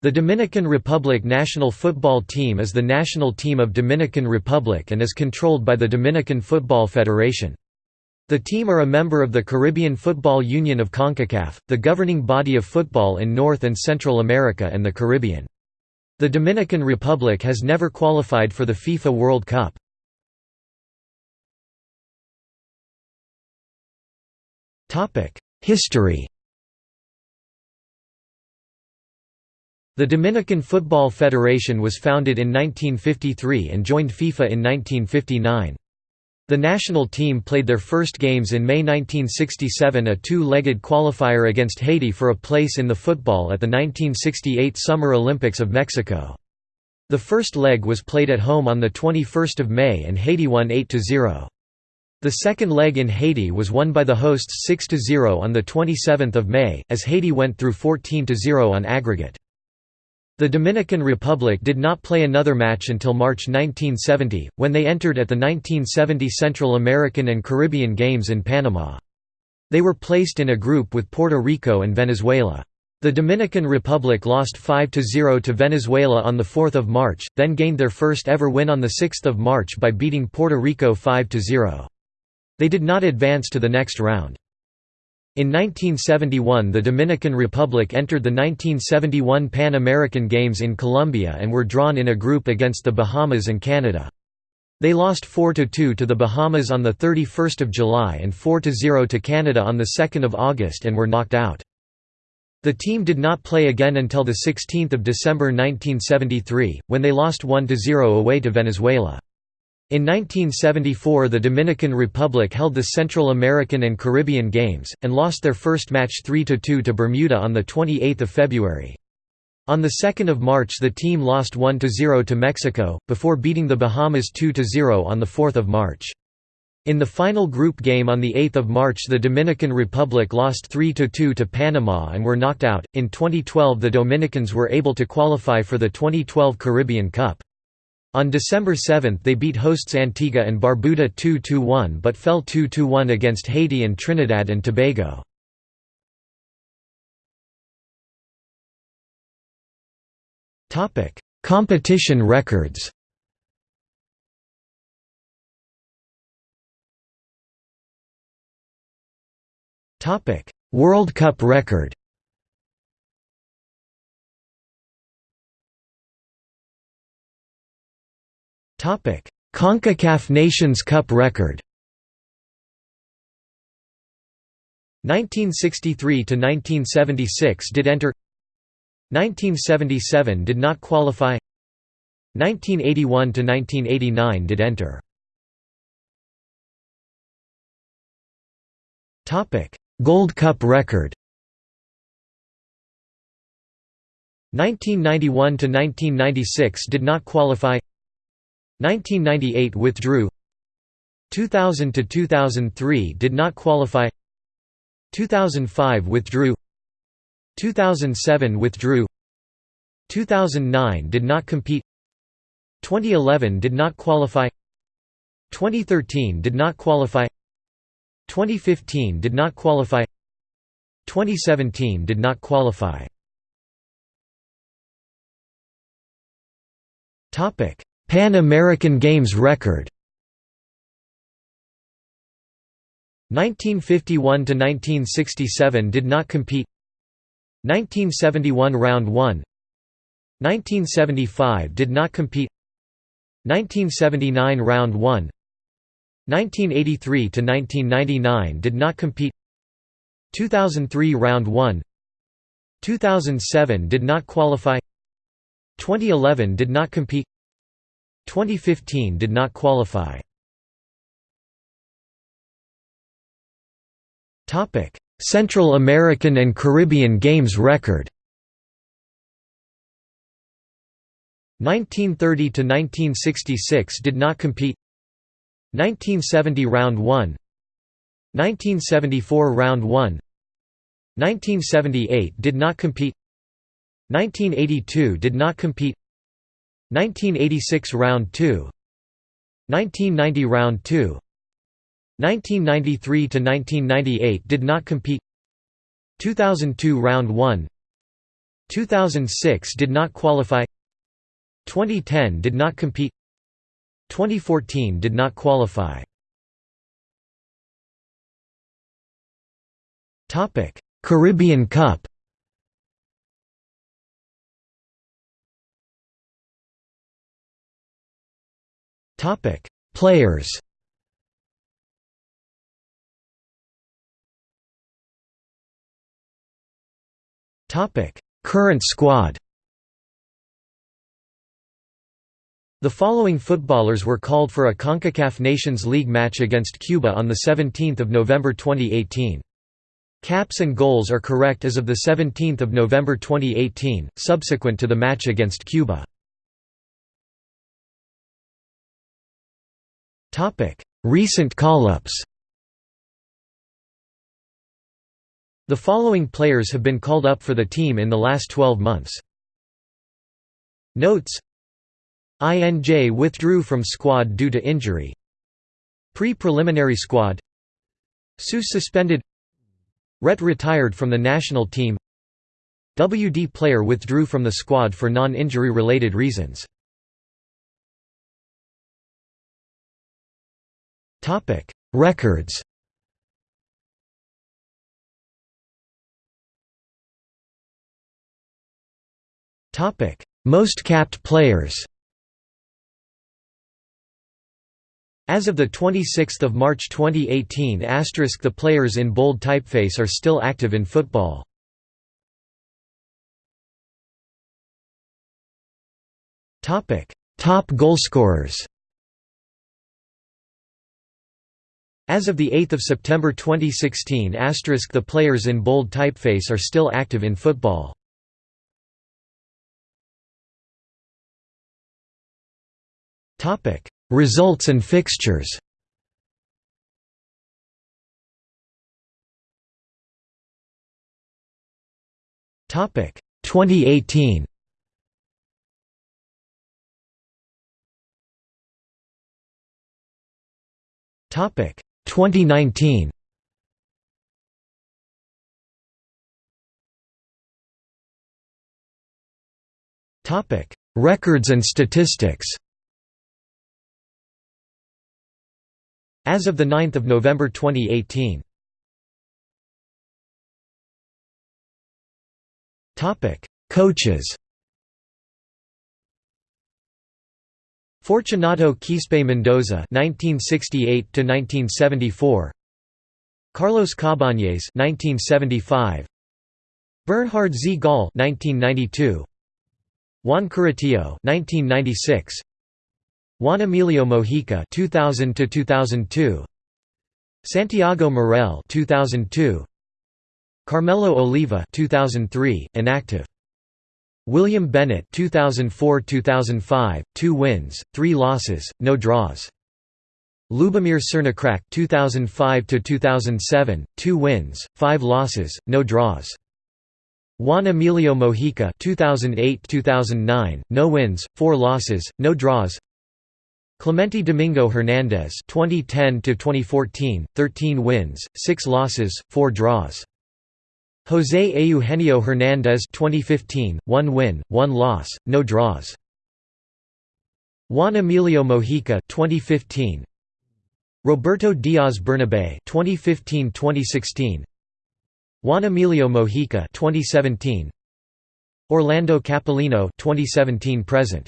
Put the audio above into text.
The Dominican Republic national football team is the national team of Dominican Republic and is controlled by the Dominican Football Federation. The team are a member of the Caribbean Football Union of CONCACAF, the governing body of football in North and Central America and the Caribbean. The Dominican Republic has never qualified for the FIFA World Cup. History The Dominican Football Federation was founded in 1953 and joined FIFA in 1959. The national team played their first games in May 1967 a two-legged qualifier against Haiti for a place in the football at the 1968 Summer Olympics of Mexico. The first leg was played at home on 21 May and Haiti won 8–0. The second leg in Haiti was won by the hosts 6–0 on 27 May, as Haiti went through 14–0 on aggregate. The Dominican Republic did not play another match until March 1970, when they entered at the 1970 Central American and Caribbean Games in Panama. They were placed in a group with Puerto Rico and Venezuela. The Dominican Republic lost 5–0 to Venezuela on 4 March, then gained their first ever win on 6 March by beating Puerto Rico 5–0. They did not advance to the next round. In 1971 the Dominican Republic entered the 1971 Pan American Games in Colombia and were drawn in a group against the Bahamas and Canada. They lost 4–2 to the Bahamas on 31 July and 4–0 to Canada on 2 August and were knocked out. The team did not play again until 16 December 1973, when they lost 1–0 away to Venezuela. In 1974 the Dominican Republic held the Central American and Caribbean Games, and lost their first match 3–2 to Bermuda on 28 February. On 2 March the team lost 1–0 to Mexico, before beating the Bahamas 2–0 on 4 March. In the final group game on 8 March the Dominican Republic lost 3–2 to Panama and were knocked out. In 2012 the Dominicans were able to qualify for the 2012 Caribbean Cup. On December 7 they beat hosts Antigua and Barbuda 2–1 but fell 2–1 against Haiti and Trinidad and Tobago. Competition records World Cup record CONCACAF Nations Cup record. 1963 to 1976 did enter. 1977 did not qualify. 1981 to 1989 did enter. Topic: Gold Cup record. 1991 to 1996 did not qualify. 1998 withdrew. 2000 to 2003 did not qualify. 2005 withdrew. 2007 withdrew. 2009 did not compete. 2011 did not qualify. 2013 did not qualify. 2015 did not qualify. 2017 did not qualify. Topic Pan American Games record. 1951 to 1967 did not compete. 1971 round 1 1975 did not compete. 1979 round 1 1983 to 1999 did not compete. 2003 round 1 2007 did not qualify. 2011 did not compete 2015 did not qualify. Central American and Caribbean Games record. 1930 to 1966 did not compete. 1970 round 1 1974 round 1 1978 did not compete. 1982 did not compete 1986 Round 2 1990 Round 2 1993 to 1998 did not compete 2002 Round 1 2006 did not qualify 2010 did not compete 2014 did not qualify. Topic Caribbean Cup Players Current squad The following footballers were called for a CONCACAF Nations League match against Cuba on 17 November 2018. Caps and goals are correct as of 17 November 2018, subsequent to the match against Cuba. Recent call-ups. The following players have been called up for the team in the last 12 months. Notes. INJ withdrew from squad due to injury. Pre-preliminary squad. Seuss suspended. Rhett retired from the national team. WD player withdrew from the squad for non-injury related reasons Records. Topic: Most capped players. As of 26 March 2018 asterisk the players in bold typeface are still active in football. Top goalscorers As of 8 September 2016 the players in bold typeface are still active in football. Topic: Results and fixtures. Topic: 2018. Topic: 2019. Topic: Records and statistics. As of 9 November 2018. Topic: Coaches Fortunato Quispe Mendoza (1968–1974), Carlos Cabañez (1975), Bernhard Zgoll (1992), Juan Curitió (1996), Juan Emilio Mojica 2000 to 2002 Santiago Morel 2002 Carmelo Oliva 2003 inactive William Bennett 2004-2005 2 wins 3 losses no draws. Lubomir Cernicrac 2005 to 2007 2 wins 5 losses no draws. Juan Emilio Mojica 2008-2009 no wins 4 losses no draws. Clemente Domingo Hernandez 2010 to 2014 13 wins 6 losses 4 draws José Eugenio Hernandez 2015 1 win 1 loss no draws. Juan Emilio Mojica 2015 Roberto Diaz Bernabe 2015-2016 Juan Emilio Mojica 2017 Orlando Capellino 2017 present